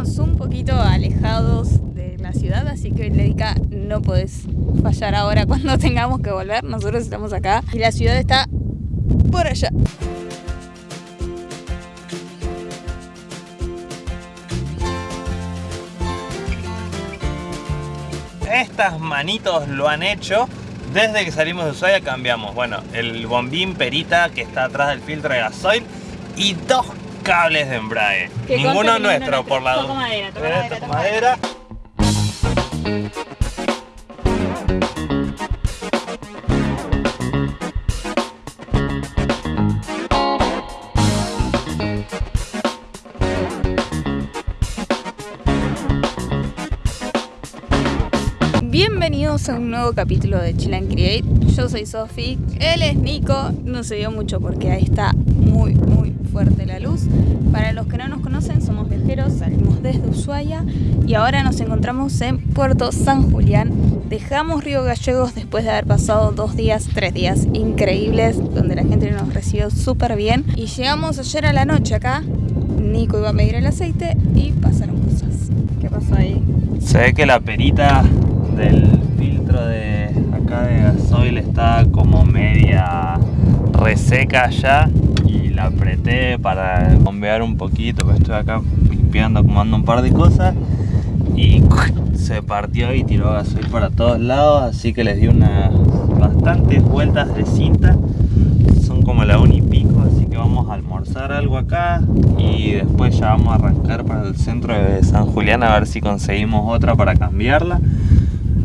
Un poquito alejados de la ciudad, así que Ledica no podés fallar ahora cuando tengamos que volver. Nosotros estamos acá y la ciudad está por allá. Estas manitos lo han hecho desde que salimos de Ushuaia cambiamos, bueno, el bombín perita que está atrás del filtro de gasoil y dos cables de embrague. Ninguno nuestro, ninguno por la madera, toca Eh, madera, madera. Bienvenidos a un nuevo capítulo de Chill and Create. Yo soy Sofi, él es Nico. No se vio mucho porque ahí está muy, muy fuerte la luz. Para los que no nos conocen, somos viajeros, salimos desde Ushuaia y ahora nos encontramos en Puerto San Julián. Dejamos Río Gallegos después de haber pasado dos días, tres días increíbles, donde la gente nos recibió súper bien. Y llegamos ayer a la noche acá. Nico iba a medir el aceite y pasaron cosas. ¿Qué pasó ahí? Se ve que la perita del filtro de acá de gasoil está como media reseca ya apreté para bombear un poquito, porque estoy acá limpiando, acomodando un par de cosas y se partió y tiró gasoil para todos lados, así que les di unas bastantes vueltas de cinta, son como la una y pico, así que vamos a almorzar algo acá y después ya vamos a arrancar para el centro de San Julián a ver si conseguimos otra para cambiarla.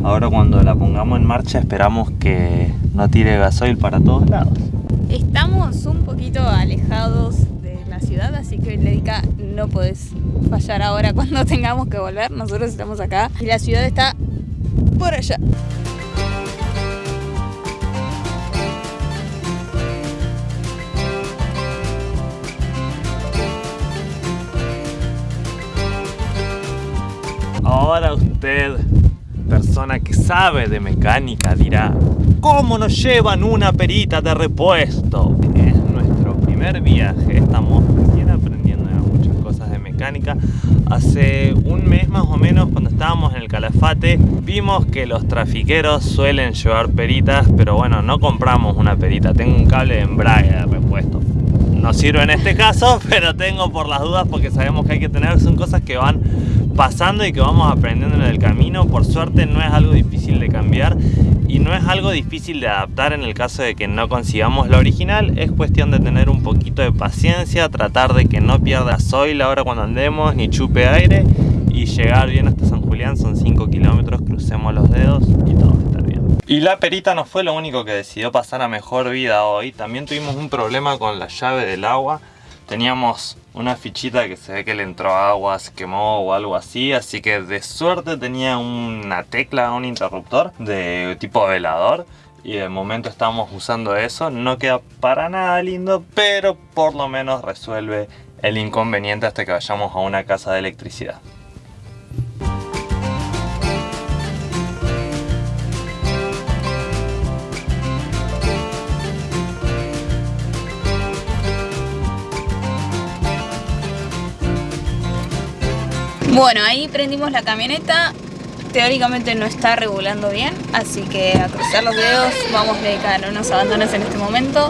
Ahora cuando la pongamos en marcha esperamos que no tire gasoil para todos lados. Estamos un poquito alejados de la ciudad, así que Ledica no podés fallar ahora cuando tengamos que volver. Nosotros estamos acá y la ciudad está por allá. Sabe de mecánica, dirá ¿Cómo nos llevan una perita de repuesto? Es nuestro primer viaje, estamos recién aprendiendo muchas cosas de mecánica. Hace un mes más o menos cuando estábamos en el Calafate Vimos que los trafiqueros suelen llevar peritas Pero bueno, no compramos una perita, tengo un cable de embrague de repuesto. No sirve en este caso, pero tengo por las dudas porque sabemos que hay que tener, son cosas que van pasando y que vamos aprendiendo en el camino. Por suerte no es algo difícil de cambiar y no es algo difícil de adaptar en el caso de que no consigamos la original. Es cuestión de tener un poquito de paciencia, tratar de que no pierda soil ahora cuando andemos ni chupe aire y llegar bien hasta San Julián. Son 5 kilómetros, crucemos los dedos y todo va a estar bien. Y la perita no fue lo único que decidió pasar a mejor vida hoy. También tuvimos un problema con la llave del agua. Teníamos una fichita que se ve que le entró agua, se quemó o algo así. Así que de suerte tenía una tecla, un interruptor de tipo velador. Y de momento estamos usando eso. No queda para nada lindo, pero por lo menos resuelve el inconveniente hasta que vayamos a una casa de electricidad. Bueno, ahí prendimos la camioneta. Teóricamente no está regulando bien, así que a cruzar los dedos vamos a dedicar unos abandonos en este momento.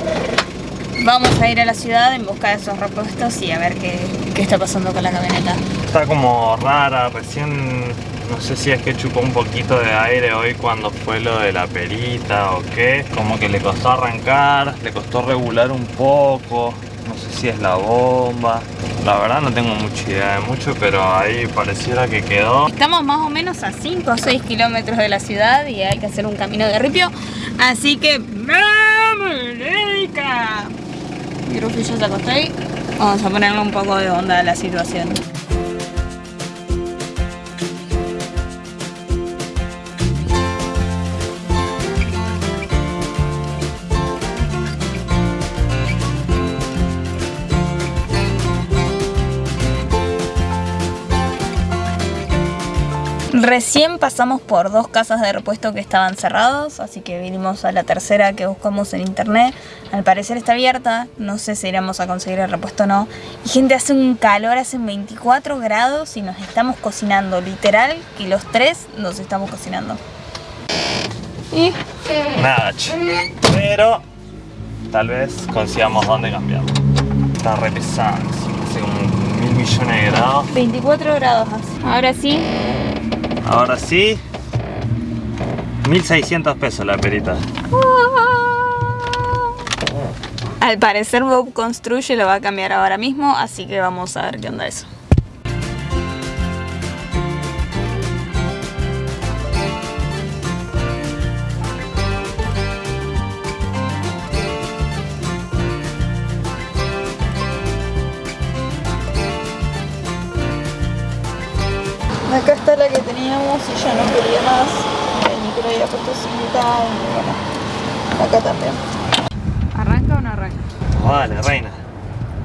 Vamos a ir a la ciudad en busca de esos repuestos y a ver qué, qué está pasando con la camioneta. Está como rara, recién no sé si es que chupó un poquito de aire hoy cuando fue lo de la perita o qué. Como que le costó arrancar, le costó regular un poco. No sé si es la bomba. La verdad no tengo mucha idea de mucho, pero ahí pareciera que quedó. Estamos más o menos a 5 o 6 kilómetros de la ciudad y hay que hacer un camino de ripio. Así que ¡vamos, Leica! Creo que ya se acostó ahí. Vamos a ponerle un poco de onda a la situación. Recién pasamos por dos casas de repuesto que estaban cerrados, así que vinimos a la tercera que buscamos en internet. Al parecer está abierta, no sé si iremos a conseguir el repuesto o no. Y gente, hace un calor, hace 24 grados y nos estamos cocinando, literal, que los tres nos estamos cocinando. Y... Nada, pero tal vez consigamos dónde cambiar. Está re pesado, hace como mil millones de grados. 24 grados hace. Ahora sí, Ahora sí. 1600 pesos la perita. Al parecer Bob Construye lo va a cambiar ahora mismo, así que vamos a ver qué onda eso. Acá está la que teníamos y ya no quería más. El micro había puesto cinta y bueno, acá también. ¿Arranca o no arranca? Vale, reina.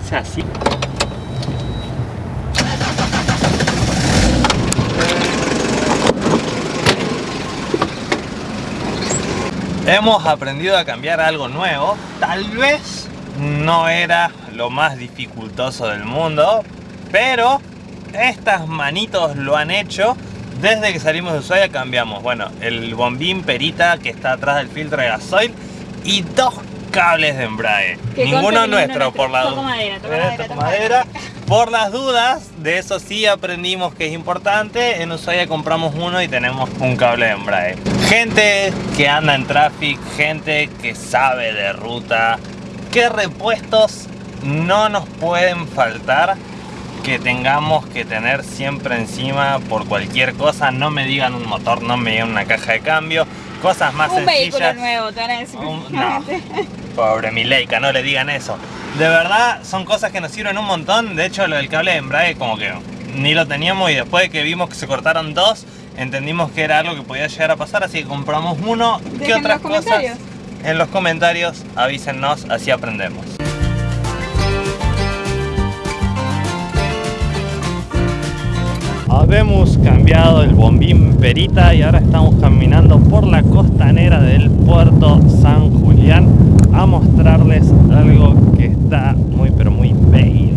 O sea, sí. Hemos aprendido a cambiar algo nuevo. Tal vez no era lo más dificultoso del mundo, pero estas manitos lo han hecho. Desde que salimos de Ushuaia cambiamos, bueno, el bombín perita que está atrás del filtro de gasoil y dos cables de embrague. Ninguno nuestro, por la madera, Por las dudas, de eso sí aprendimos que es importante. En Ushuaia compramos uno y tenemos un cable de embrague. Gente que anda en tráfico, gente que sabe de ruta, qué repuestos no nos pueden faltar que tengamos que tener siempre encima por cualquier cosa. No me digan un motor, no me digan una caja de cambio. Cosas más un sencillas. nuevo, te no, pobre Mileika, no le digan eso. De verdad, son cosas que nos sirven un montón. De hecho, lo del cable de embrague como que ni lo teníamos y después de que vimos que se cortaron dos, entendimos que era algo que podía llegar a pasar, así que compramos uno. ¿Qué otras cosas? En los comentarios avísennos, así aprendemos. Habemos cambiado el bombín Perita y ahora estamos caminando por la costanera del puerto San Julián a mostrarles algo que está muy pero muy bello.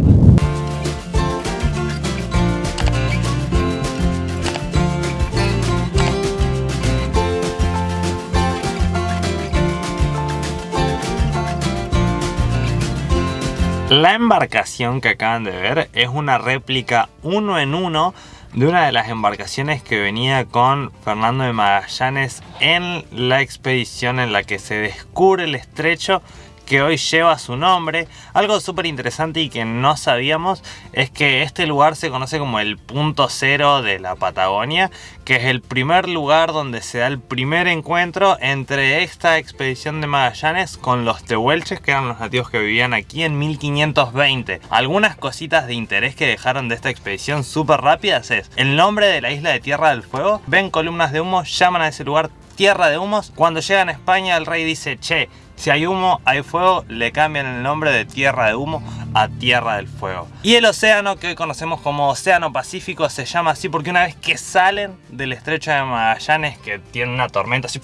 La embarcación que acaban de ver es una réplica uno en uno de una de las embarcaciones que venía con Fernando de Magallanes en la expedición en la que se descubre el estrecho que hoy lleva su nombre. Algo súper interesante y que no sabíamos es que este lugar se conoce como el punto cero de la Patagonia, que es el primer lugar donde se da el primer encuentro entre esta expedición de Magallanes con los tehuelches, que eran los nativos que vivían aquí en 1520. Algunas cositas de interés que dejaron de esta expedición súper rápidas es el nombre de la isla de Tierra del Fuego. Ven columnas de humo, llaman a ese lugar Tierra de Humos. Cuando llegan a España el rey dice, che, si hay humo, hay fuego, le cambian el nombre de Tierra de Humo a Tierra del Fuego. Y el océano que hoy conocemos como Océano Pacífico se llama así porque una vez que salen del estrecho de Magallanes, que tiene una tormenta así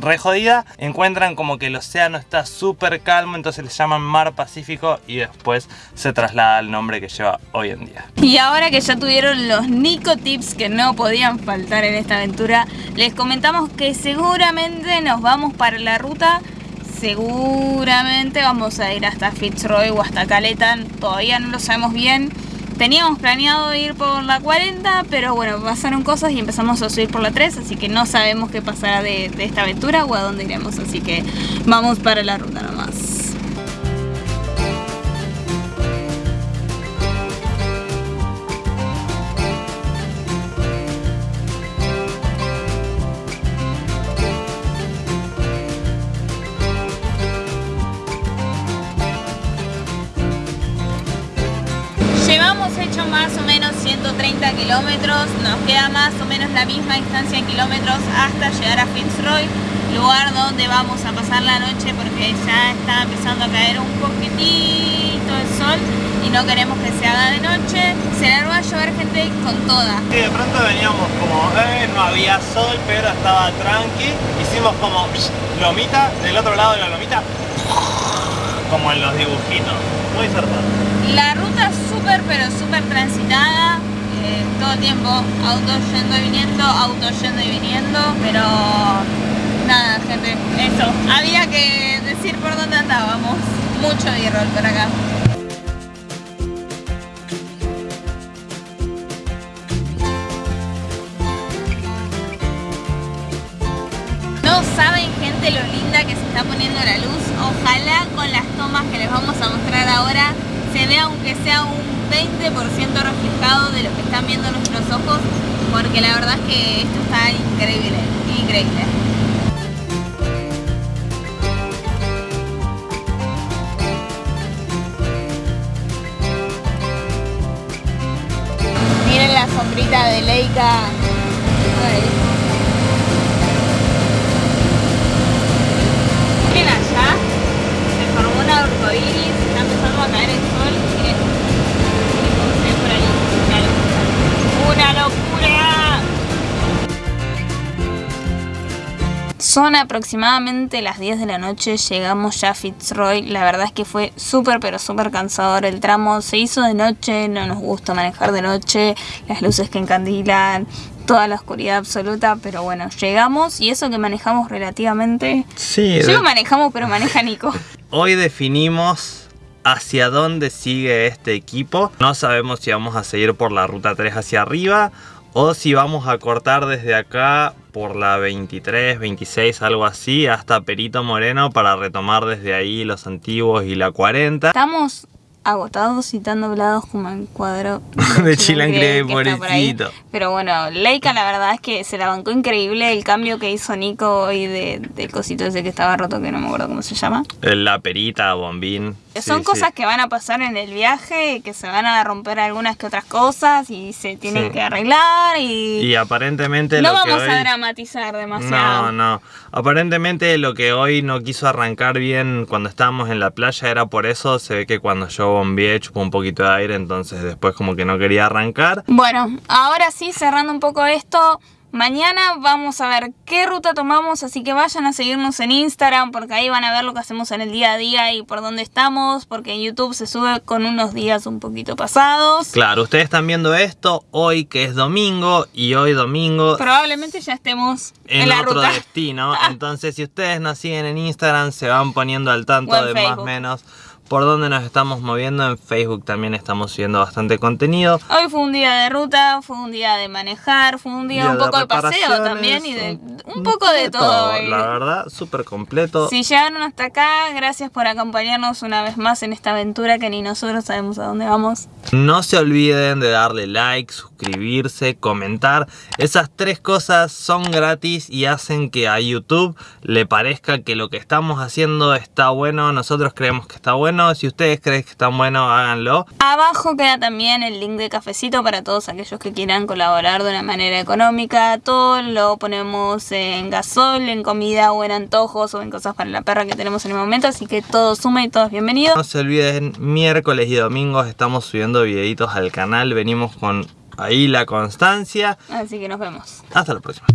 re jodida, encuentran como que el océano está súper calmo, entonces le llaman Mar Pacífico y después se traslada al nombre que lleva hoy en día. Y ahora que ya tuvieron los Nico Tips que no podían faltar en esta aventura, les comentamos que seguramente nos vamos para la ruta seguramente vamos a ir hasta Fitzroy o hasta Caleta, todavía no lo sabemos bien. Teníamos planeado ir por la 40, pero bueno, pasaron cosas y empezamos a subir por la 3, así que no sabemos qué pasará de, de esta aventura o a dónde iremos, así que vamos para la ruta nomás. Kilómetros, nos queda más o menos la misma distancia en kilómetros hasta llegar a Fitzroy, lugar donde vamos a pasar la noche porque ya está empezando a caer un poquitito el sol y no queremos que se haga de noche. Se largó a llover gente con toda. Sí, de pronto veníamos como, eh, no había sol, pero estaba tranqui. Hicimos como lomita, del otro lado de la lomita, como en los dibujitos. Muy zarpado. La ruta súper, pero súper transitada. Tiempo, autos yendo y viniendo, autos yendo y viniendo. Pero nada, gente, eso. Había que decir por dónde andábamos. Mucho b-roll por acá. No saben gente lo linda que se está poniendo la luz. Ojalá con las tomas que les vamos a mostrar ahora se vea aunque sea un 20% reflejado de lo que están viendo nuestros ojos. Porque la verdad es que esto está increíble, increíble. Miren la sombrita de Leica. Son aproximadamente las 10 de la noche, llegamos ya a Fitzroy. La verdad es que fue súper, pero súper cansador el tramo. Se hizo de noche, no nos gusta manejar de noche, las luces que encandilan, toda la oscuridad absoluta. Pero bueno, llegamos y eso que manejamos relativamente. Sí, Yo lo manejamos, pero maneja Nico. Hoy definimos hacia dónde sigue este equipo. No sabemos si vamos a seguir por la ruta 3 hacia arriba o si vamos a cortar desde acá por la 23, 26, algo así, hasta Perito Moreno para retomar desde ahí los antiguos y la 40. Estamos agotados y tan doblados como el cuadro De Chilan Grey, que está por ahí. pobrecito. Pero bueno, Leica la verdad es que se la bancó increíble el cambio que hizo Nico hoy de, del cosito ese que estaba roto, que no me acuerdo cómo se llama. La perita, bombín. Son cosas sí. que van a pasar en el viaje, que se van a romper algunas que otras cosas y se tienen Sí. que arreglar y, Y aparentemente no lo que vamos hoy... a dramatizar demasiado. No, no. Aparentemente lo que hoy no quiso arrancar bien cuando estábamos en la playa era por eso. Se ve que cuando yo bombeé chupó un poquito de aire, entonces después como que no quería arrancar. Bueno, ahora sí, cerrando un poco esto, mañana vamos a ver qué ruta tomamos, así que vayan a seguirnos en Instagram porque ahí van a ver lo que hacemos en el día a día y por dónde estamos, porque en YouTube se sube con unos días un poquito pasados. Claro, ustedes están viendo esto hoy que es domingo y hoy domingo Probablemente ya estemos en, en la otro ruta. destino. Entonces si ustedes nos siguen en Instagram se van poniendo al tanto de más o menos por dónde nos estamos moviendo. En Facebook también estamos subiendo bastante contenido. Hoy fue un día de ruta, fue un día de manejar, fue un día, Día un poco de paseo también y de un- poco de todo. hoy. La verdad, súper completo. Si llegaron hasta acá, gracias por acompañarnos una vez más en esta aventura que ni nosotros sabemos a dónde vamos. No se olviden de darle like, suscribirse, comentar. Esas tres cosas son gratis y hacen que a YouTube le parezca que lo que estamos haciendo está bueno. Nosotros creemos que está bueno. Si ustedes creen que está bueno, háganlo. Abajo queda también el link de cafecito para todos aquellos que quieran colaborar de una manera económica. Todo lo ponemos en gasol, en comida o en antojos o en cosas para la perra que tenemos en el momento. Así que todo suma y todos bienvenidos. No se olviden, miércoles y domingos estamos subiendo videitos al canal. Venimos con ahí la constancia. Así que nos vemos. Hasta la próxima.